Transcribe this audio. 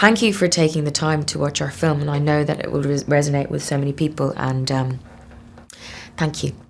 thank you for taking the time to watch our film, and I know that it will res- resonate with so many people. And um, thank you.